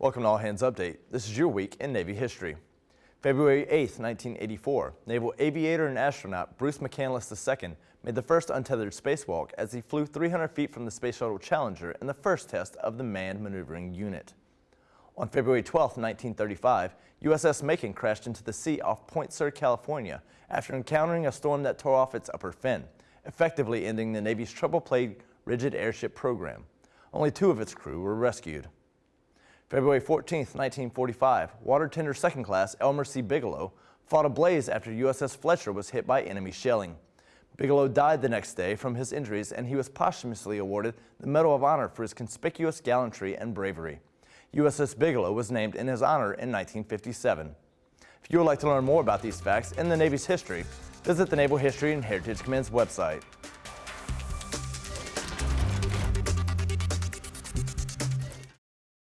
Welcome to All Hands Update. This is your week in Navy history. February 8, 1984, naval aviator and astronaut Bruce McCandless II made the first untethered spacewalk as he flew 300 feet from the Space Shuttle Challenger in the first test of the Manned Maneuvering Unit. On February 12, 1935, USS Macon crashed into the sea off Point Sur, California after encountering a storm that tore off its upper fin, effectively ending the Navy's trouble-plagued rigid airship program. Only two of its crew were rescued. February 14, 1945, water tender second class Elmer C. Bigelow fought a blaze after USS Fletcher was hit by enemy shelling. Bigelow died the next day from his injuries and he was posthumously awarded the Medal of Honor for his conspicuous gallantry and bravery. USS Bigelow was named in his honor in 1957. If you would like to learn more about these facts and the Navy's history, visit the Naval History and Heritage Command's website.